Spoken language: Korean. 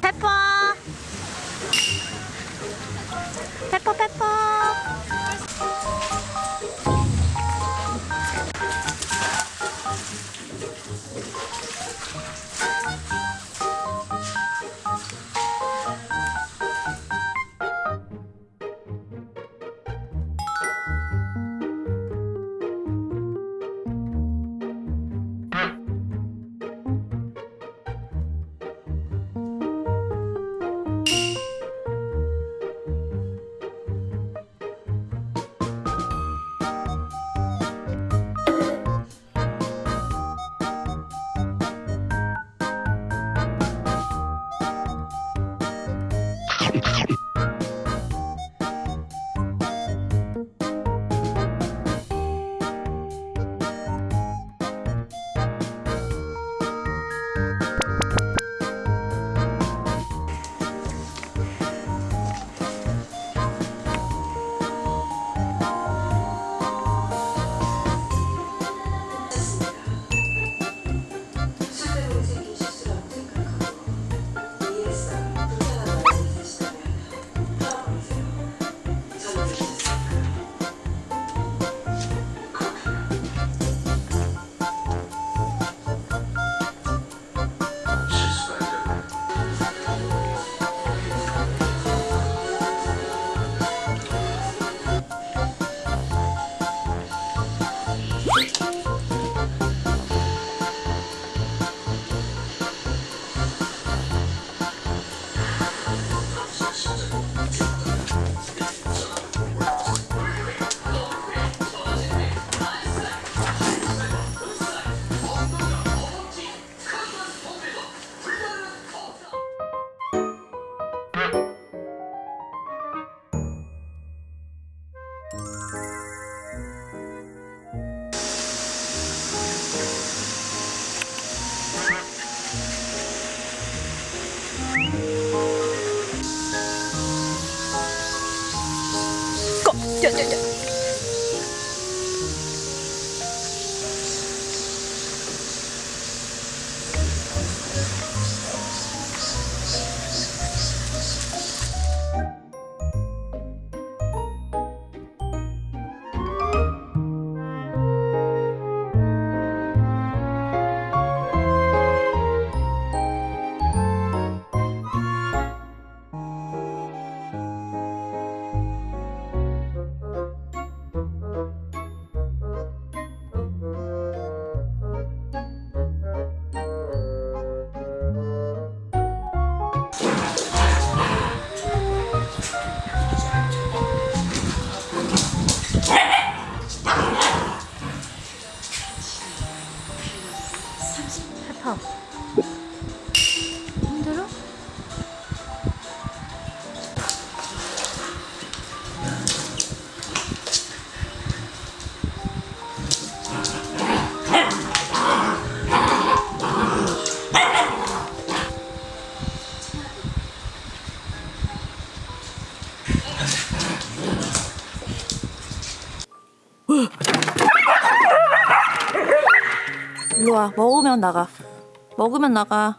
페퍼! 페퍼 페퍼 ちょちょちょ。 퍼 힘들어? 일로 와 먹으면 나가 먹으면 나가.